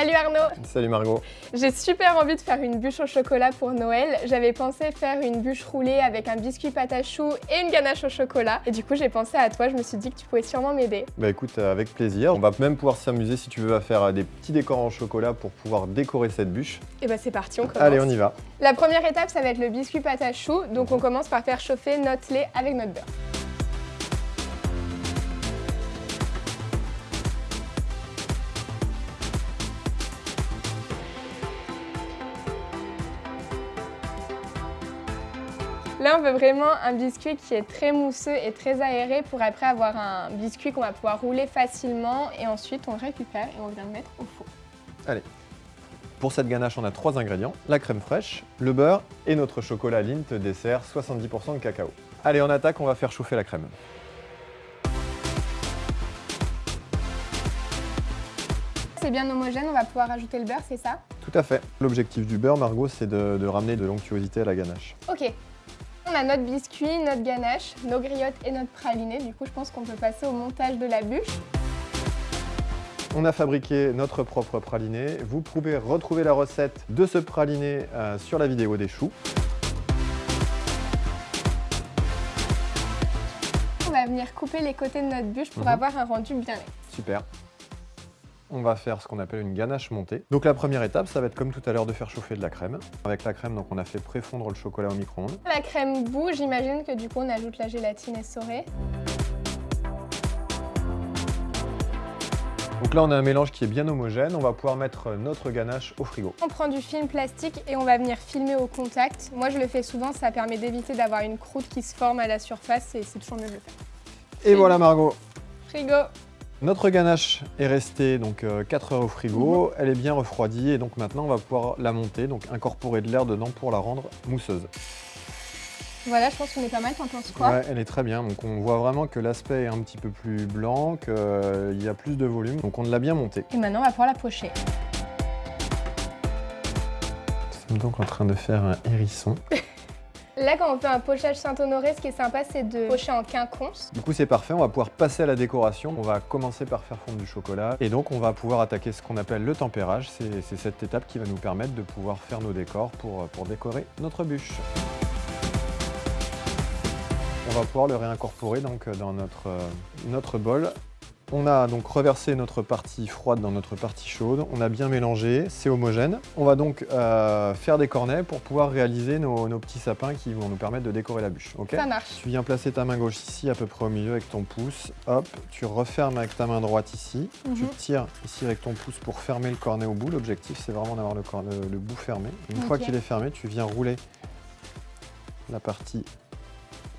Salut Arnaud Salut Margot J'ai super envie de faire une bûche au chocolat pour Noël. J'avais pensé faire une bûche roulée avec un biscuit pâte à choux et une ganache au chocolat. Et du coup, j'ai pensé à toi, je me suis dit que tu pouvais sûrement m'aider. Bah écoute, avec plaisir. On va même pouvoir s'amuser si tu veux à faire euh, des petits décors en chocolat pour pouvoir décorer cette bûche. Et bah c'est parti, on commence. Allez, on y va. La première étape, ça va être le biscuit pâte à choux. Donc on commence par faire chauffer notre lait avec notre beurre. Là, on veut vraiment un biscuit qui est très mousseux et très aéré pour après avoir un biscuit qu'on va pouvoir rouler facilement et ensuite on le récupère et on vient le mettre au four. Allez. Pour cette ganache, on a trois ingrédients, la crème fraîche, le beurre et notre chocolat Lindt dessert 70% de cacao. Allez, on attaque, on va faire chauffer la crème. C'est bien homogène, on va pouvoir ajouter le beurre, c'est ça? Tout à fait. L'objectif du beurre, Margot, c'est de, de ramener de l'onctuosité à la ganache. Ok, on a notre biscuit, notre ganache, nos griottes et notre praliné. Du coup, je pense qu'on peut passer au montage de la bûche. On a fabriqué notre propre praliné. Vous pouvez retrouver la recette de ce praliné euh, sur la vidéo des choux. On va venir couper les côtés de notre bûche pour mhm. avoir un rendu bien net. Super on va faire ce qu'on appelle une ganache montée. Donc la première étape, ça va être comme tout à l'heure de faire chauffer de la crème. Avec la crème, donc on a fait préfondre le chocolat au micro-ondes. La crème bout, j'imagine que du coup on ajoute la gélatine essorée. Donc là, on a un mélange qui est bien homogène. On va pouvoir mettre notre ganache au frigo. On prend du film plastique et on va venir filmer au contact. Moi, je le fais souvent, ça permet d'éviter d'avoir une croûte qui se forme à la surface et c'est toujours mieux de le faire. Et voilà Margot Frigo notre ganache est restée donc 4 euh, heures au frigo, mhm. elle est bien refroidie et donc maintenant on va pouvoir la monter, donc incorporer de l'air dedans pour la rendre mousseuse. Voilà, je pense qu'on est pas mal, t'en penses quoi? Ouais, elle est très bien, donc on voit vraiment que l'aspect est un petit peu plus blanc, qu'il euh, y a plus de volume, donc on l'a bien montée. Et maintenant on va pouvoir la pocher. Nous sommes donc en train de faire un hérisson. Là, quand on fait un pochage Saint-Honoré, ce qui est sympa, c'est de pocher en quinconce. Du coup, c'est parfait. On va pouvoir passer à la décoration. On va commencer par faire fondre du chocolat. Et donc, on va pouvoir attaquer ce qu'on appelle le tempérage. C'est cette étape qui va nous permettre de pouvoir faire nos décors pour, décorer notre bûche. On va pouvoir le réincorporer donc dans notre, euh, notre bol on a donc reversé notre partie froide dans notre partie chaude, on a bien mélangé, c'est homogène. On va donc euh, faire des cornets pour pouvoir réaliser nos, petits sapins qui vont nous permettre de décorer la bûche. Ça marche. Tu viens placer ta main gauche ici, à peu près au milieu avec ton pouce. Hop, tu refermes avec ta main droite ici. Tu mhm. tires ici avec ton pouce pour fermer le cornet au bout. L'objectif, c'est vraiment d'avoir le, le, bout fermé. Une fois qu'il est fermé, tu viens rouler la partie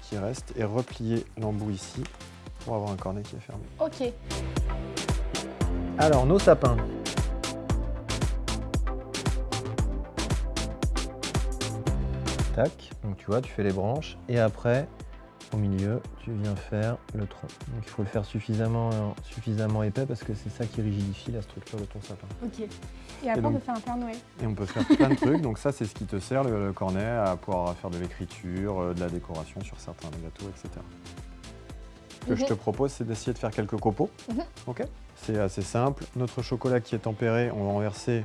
qui reste et replier l'embout ici pour avoir un cornet qui est fermé. Ok. Alors, nos sapins. Tac, donc tu vois, tu fais les branches et après, au milieu, tu viens faire le tronc. Donc il faut le faire suffisamment, suffisamment épais parce que c'est ça qui rigidifie la structure de ton sapin. Ok. Et après, on peut faire un Père Noël. Et on peut faire plein de trucs. Donc ça, c'est ce qui te sert, le, cornet, à pouvoir faire de l'écriture, euh, de la décoration sur certains gâteaux, etc. Ce que je te mhm. propose, c'est d'essayer de faire quelques copeaux. Mhm. Ok C'est assez simple. Notre chocolat qui est tempéré, on va en verser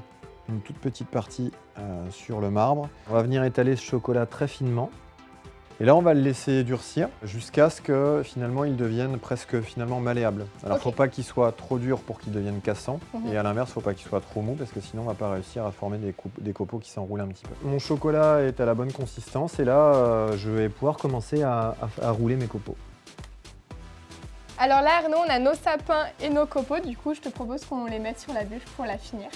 une toute petite partie euh, sur le marbre. On va venir étaler ce chocolat très finement. Et là, on va le laisser durcir jusqu'à ce que finalement il devienne presque finalement malléable. Alors, il ne faut pas qu'il soit trop dur pour qu'il devienne cassant. Mhm. Et à l'inverse, il ne faut pas qu'il soit trop mou parce que sinon, on ne va pas réussir à former des, des copeaux qui s'enroulent un petit peu. Mon chocolat est à la bonne consistance et là, euh, je vais pouvoir commencer à rouler mes copeaux. Alors là, Arnaud, on a nos sapins et nos copeaux. Du coup, je te propose qu'on les mette sur la bûche pour la finir.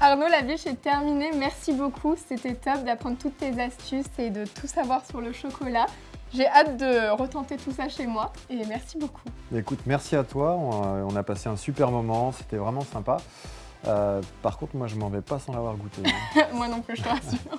Arnaud, la bûche est terminée. Merci beaucoup. C'était top d'apprendre toutes tes astuces et de tout savoir sur le chocolat. J'ai hâte de retenter tout ça chez moi et merci beaucoup. Écoute, merci à toi. On a passé un super moment. C'était vraiment sympa. Euh, par contre, moi, je m'en vais pas sans l'avoir goûté. moi non plus, je te rassure.